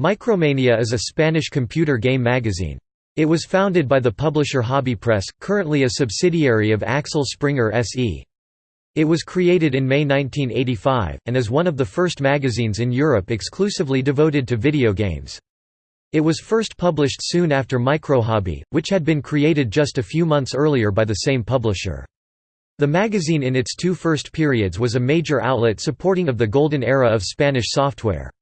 Micromania is a Spanish computer game magazine. It was founded by the publisher Hobby Press, currently a subsidiary of Axel Springer SE. It was created in May 1985, and is one of the first magazines in Europe exclusively devoted to video games. It was first published soon after Microhobby, which had been created just a few months earlier by the same publisher. The magazine in its two first periods was a major outlet supporting of the golden era of Spanish software.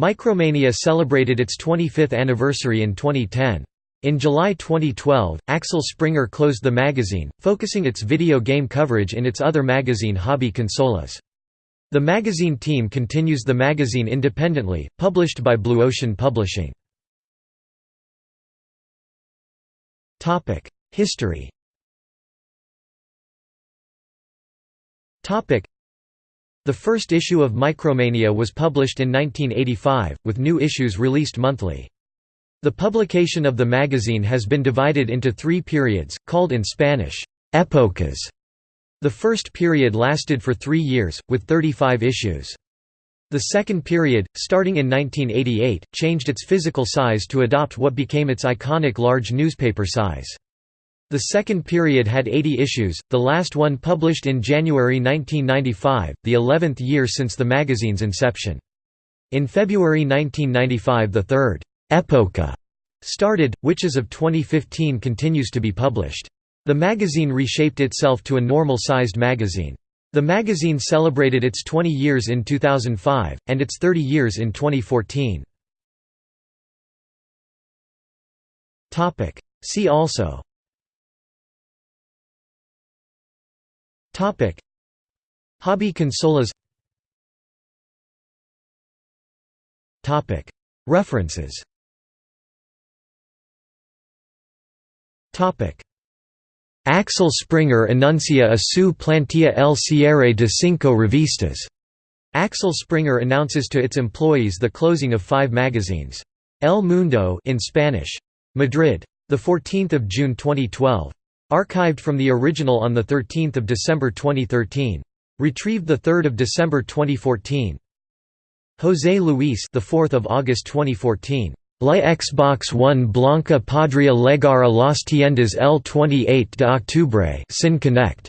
Micromania celebrated its 25th anniversary in 2010. In July 2012, Axel Springer closed the magazine, focusing its video game coverage in its other magazine Hobby Consolas. The magazine team continues the magazine independently, published by Blue Ocean Publishing. History the first issue of Micromania was published in 1985, with new issues released monthly. The publication of the magazine has been divided into three periods, called in Spanish, épocas. The first period lasted for three years, with 35 issues. The second period, starting in 1988, changed its physical size to adopt what became its iconic large newspaper size. The second period had 80 issues, the last one published in January 1995, the 11th year since the magazine's inception. In February 1995 the third «epocha» started, which as of 2015 continues to be published. The magazine reshaped itself to a normal-sized magazine. The magazine celebrated its 20 years in 2005, and its 30 years in 2014. See also Topic Hobby consolas Topic References Topic Axel Springer enuncia a su plantilla el cierre de cinco revistas. Axel Springer announces to its employees the closing of five magazines. El Mundo in Spanish. Madrid. 14 June 2012. Archived from the original on 13 December 2013. Retrieved 3 December 2014. José Luis the 4th of August 2014. La Xbox One Blanca podría llegar a las tiendas el 28 de octubre sin Kinect.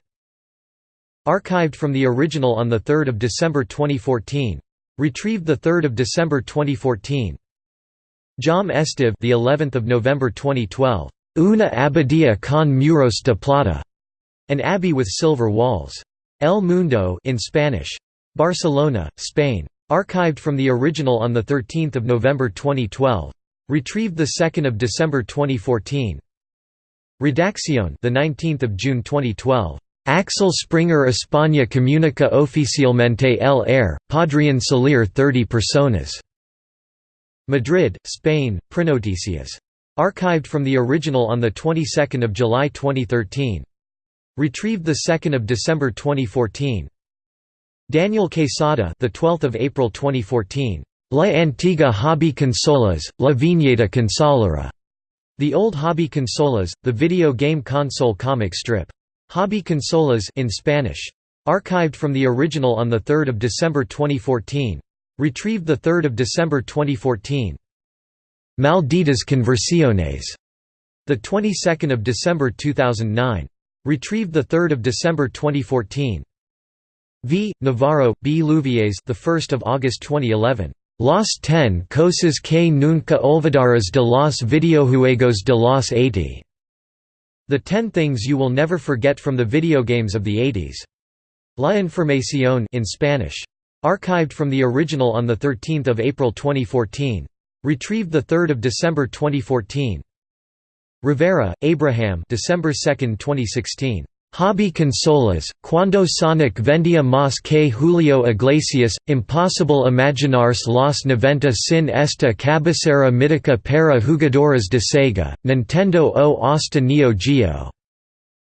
Archived from the original on 3 December 2014. Retrieved 3 December 2014. Jam Estiv the 11th of November 2012. Una abadía con muros de plata, an abbey with silver walls. El Mundo in Spanish. Barcelona, Spain. Archived from the original on 13 November 2012. Retrieved 2 December 2014. Redacción the 19th of June 2012. Axel Springer España comunica oficialmente el air, podrían salir 30 personas. Madrid, Spain, Prenoticias. Archived from the original on the 22nd of July 2013. Retrieved the 2nd of December 2014. Daniel Quesada, the 12th of April 2014. La antigua hobby consolas, la viñeta consolera. The old hobby consolas, the video game console comic strip. Hobby consolas in Spanish. Archived from the original on the 3rd of December 2014. Retrieved the 3rd of December 2014. Malditas Conversiones, the 22nd of December 2009. Retrieved the 3rd of December 2014. V. Navarro, B. Louviers, the 1st of August 2011. Las ten cosas que nunca olvidarás de los videojuegos de los 80. The Ten Things You Will Never Forget from the Video Games of the 80s. La Información in Spanish. Archived from the original on 13 April 2014. Retrieved 3 December 2014. Rivera, Abraham December 2, 2016. Hobby consolas, cuando Sonic vendía más que Julio Iglesias, imposible imaginarse los 90 sin esta cabecera mítica para jugadores de Sega, Nintendo o hasta Neo Geo.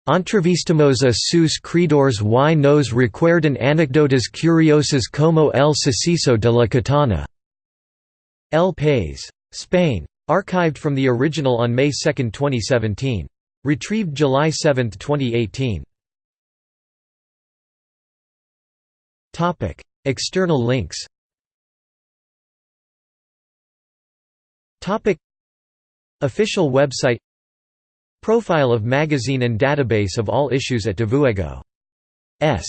Entrevistamos a sus creadores y nos recuerdan anécdotas curiosas como el suceso de la katana. El País. Spain. Archived from the original on May 2, 2017. Retrieved July 7, 2018. External links Official website Profile of magazine and database of all issues at Devuego. S.